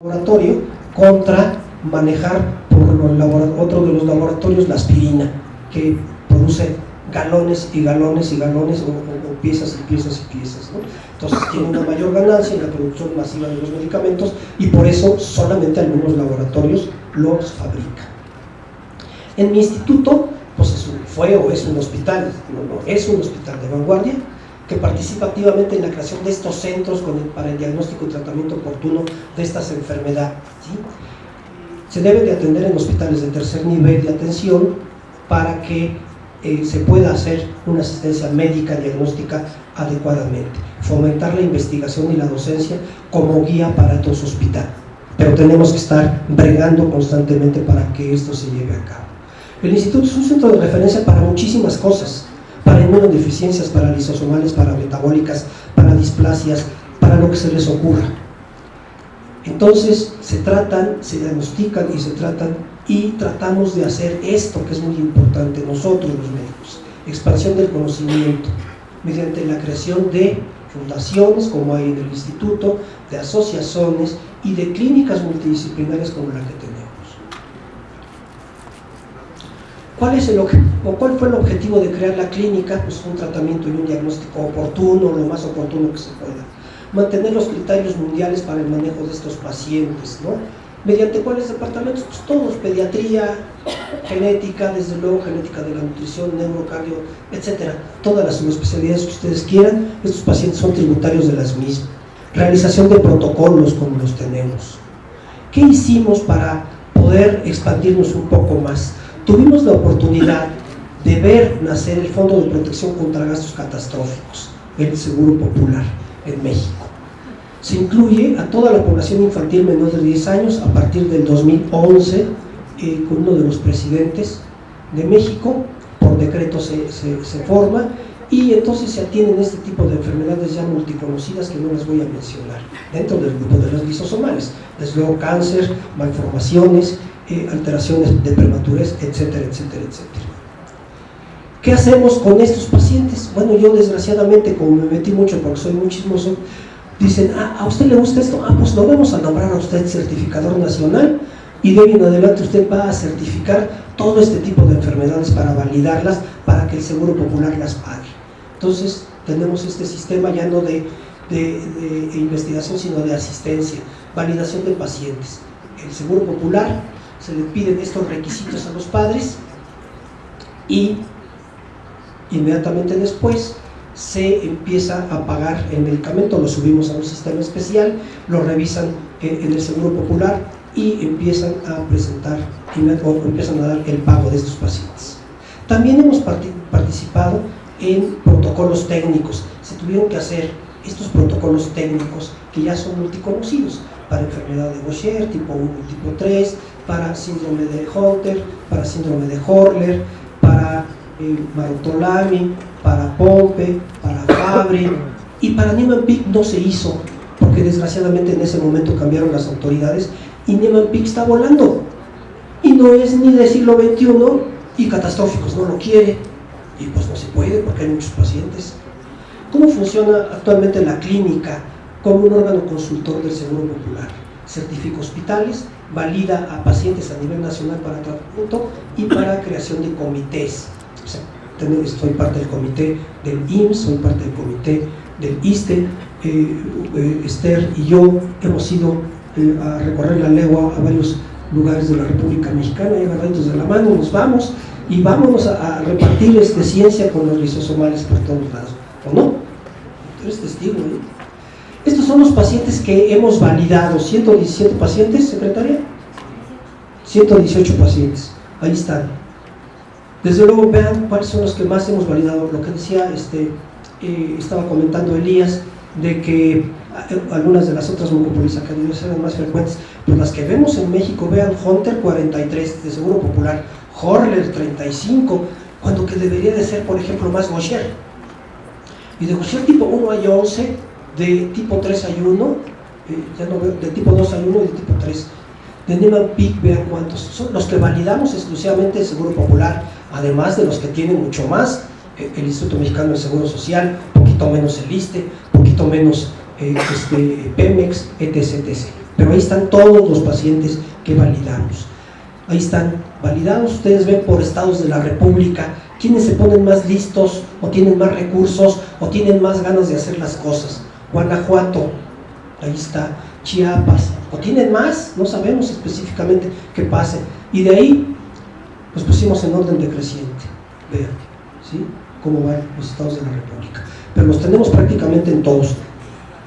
laboratorio contra manejar por otro de los laboratorios la aspirina, que produce galones y galones y galones o, piezas y piezas y piezas. Entonces tiene una mayor ganancia en la producción masiva de los medicamentos y por eso solamente algunos laboratorios los fabrican. En mi instituto, pues fue o es un hospital, no, no, es un hospital de vanguardia, que participa activamente en la creación de estos centros para el diagnóstico y tratamiento oportuno de estas enfermedades. Se debe de atender en hospitales de tercer nivel de atención para que eh, se pueda hacer una asistencia médica diagnóstica adecuadamente, fomentar la investigación y la docencia como guía para todo hospital, pero tenemos que estar bregando constantemente para que esto se lleve a cabo. El instituto es un centro de referencia para muchísimas cosas, para inmunodeficiencias, para lisosomales, para metabólicas, para displasias, para lo que se les ocurra. Entonces se tratan, se diagnostican y se tratan y tratamos de hacer esto que es muy importante nosotros los médicos, expansión del conocimiento mediante la creación de fundaciones como hay en el instituto, de asociaciones y de clínicas multidisciplinarias como la que tenemos. ¿Cuál, es el, o ¿Cuál fue el objetivo de crear la clínica? Pues un tratamiento y un diagnóstico oportuno, lo más oportuno que se pueda. Mantener los criterios mundiales para el manejo de estos pacientes, ¿no? ¿Mediante cuáles departamentos? Pues todos, pediatría, genética, desde luego genética de la nutrición, neurocardio, etcétera. Todas las subespecialidades que ustedes quieran, estos pacientes son tributarios de las mismas. Realización de protocolos como los tenemos. ¿Qué hicimos para poder expandirnos un poco más? Tuvimos la oportunidad de ver nacer el Fondo de Protección contra Gastos Catastróficos, el Seguro Popular, en México. Se incluye a toda la población infantil menor de 10 años a partir del 2011 eh, con uno de los presidentes de México, por decreto se, se forma y entonces se atienden este tipo de enfermedades ya multiconocidas que no les voy a mencionar dentro del grupo de las lisosomales, desde luego cáncer, malformaciones, eh, alteraciones de prematurez, etcétera, etcétera, etcétera. ¿Qué hacemos con estos pacientes? Bueno, yo desgraciadamente, como me metí mucho porque soy muy chismoso, dicen, ah, ¿a usted le gusta esto? Ah, pues lo vamos a nombrar a usted certificador nacional y de hoy en adelante usted va a certificar todo este tipo de enfermedades para validarlas, para que el Seguro Popular las pague. Entonces, tenemos este sistema ya no de, investigación, sino de asistencia, validación de pacientes. El Seguro Popular, se le piden estos requisitos a los padres y inmediatamente después se empieza a pagar el medicamento, lo subimos a un sistema especial, lo revisan en el Seguro Popular y empiezan a presentar o empiezan a dar el pago de estos pacientes. También hemos participado en protocolos técnicos. Se tuvieron que hacer estos protocolos técnicos que ya son multiconocidos para enfermedad de Gaucher, tipo 1 y tipo 3, para síndrome de Hunter, para síndrome de Horler, para eh, para Pompe, para Fabry y para Niemann-Pick no se hizo porque desgraciadamente en ese momento cambiaron las autoridades y Niemann-Pick está volando y no es ni del siglo XXI y catastróficos no lo quiere y pues no se puede porque hay muchos pacientes. ¿Cómo funciona actualmente la clínica como un órgano consultor del Seguro Popular? Certifica hospitales, valida a pacientes a nivel nacional para tratamiento y para creación de comités. O sea, soy parte del comité del IMSS, soy parte del comité del ISTE, eh, eh, Esther y yo hemos ido eh, a recorrer la legua a varios lugares de la República Mexicana y agarraditos de la mano nos vamos y vámonos a, repartir este, ciencia con los lisosomales por todos lados, ¿o no? eres testigo, ¿eh? Estos son los pacientes que hemos validado, 117 pacientes, secretaria, 118 pacientes, ahí están. Desde luego vean cuáles son los que más hemos validado, lo que decía, este, eh, estaba comentando Elías, de que eh, algunas de las otras mucopolisacáridos eran más frecuentes, pero las que vemos en México, vean Hunter 43 de Seguro Popular, Horler 35, cuando que debería de ser, por ejemplo, más Gaucher. Y de Gaucher tipo 1 hay 11, de tipo 3 hay 1, eh, ya no veo, de tipo 2 hay 1 y de tipo 3. De Neiman Peak, vean cuántos. Son los que validamos exclusivamente el Seguro Popular, además de los que tienen mucho más, eh, el Instituto Mexicano de Seguro Social, poquito menos el ISTE, poquito menos eh, este, Pemex, etc, etc. pero ahí están todos los pacientes que validamos. Ahí están validados, ustedes ven por estados de la República, quienes se ponen más listos, o tienen más recursos, o tienen más ganas de hacer las cosas. Guanajuato, ahí está, Chiapas, o tienen más, no sabemos específicamente qué pase. Y de ahí, los pusimos en orden decreciente, vean, ¿sí? cómo van los estados de la República. Pero los tenemos prácticamente en todos.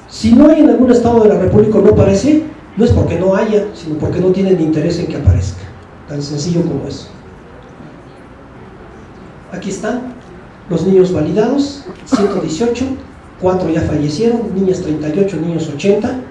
Si no hay en algún estado de la República no aparece, no es porque no haya, sino porque no tienen interés en que aparezca. Tan sencillo como eso. Aquí están los niños validados, 118, 4 ya fallecieron, niñas 38, niños 80,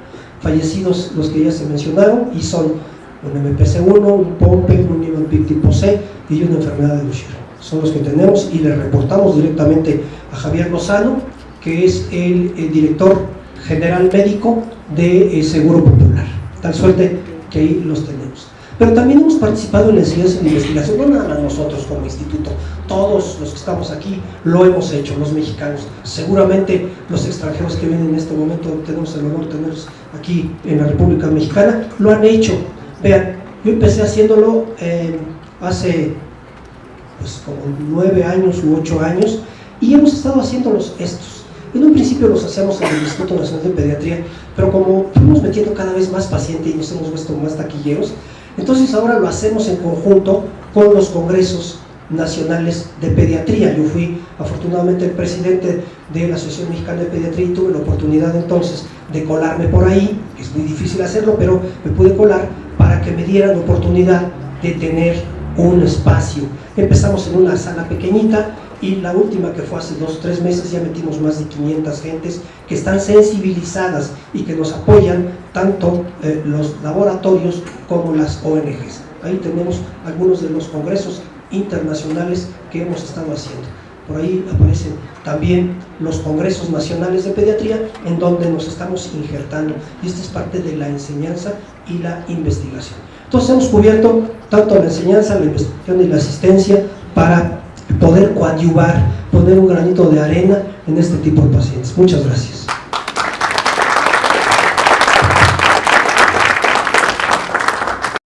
fallecidos los que ya se mencionaron y son un MPC1, un POMPE, un Niemann-Pick tipo C y una enfermedad de Lucier. Son los que tenemos y le reportamos directamente a Javier Lozano, que es el, director general médico de eh, Seguro Popular. Tal suerte que ahí los tenemos. Pero también hemos participado en la enseñanza y la investigación, no nada más nosotros como instituto, todos los que estamos aquí lo hemos hecho, los mexicanos. Seguramente los extranjeros que vienen en este momento, tenemos el honor de tenerlos aquí en la República Mexicana, lo han hecho. Vean, yo empecé haciéndolo eh, hace pues, como nueve años u ocho años y hemos estado haciéndolos estos. En un principio los hacíamos en el Instituto Nacional de Pediatría, pero como fuimos metiendo cada vez más pacientes y nos hemos visto más taquilleros, entonces ahora lo hacemos en conjunto con los congresos nacionales de pediatría. Yo fui afortunadamente el presidente de la Asociación Mexicana de Pediatría y tuve la oportunidad entonces de colarme por ahí, es muy difícil hacerlo, pero me pude colar para que me dieran oportunidad de tener un espacio. Empezamos en una sala pequeñita y la última que fue hace dos o tres meses ya metimos más de 500 gentes que están sensibilizadas y que nos apoyan tanto eh, los laboratorios como las ONGs. Ahí tenemos algunos de los congresos internacionales que hemos estado haciendo. Por ahí aparecen también los congresos nacionales de pediatría en donde nos estamos injertando y esta es parte de la enseñanza y la investigación. Entonces hemos cubierto tanto la enseñanza, la investigación y la asistencia para poder coadyuvar, poner un granito de arena en este tipo de pacientes. Muchas gracias.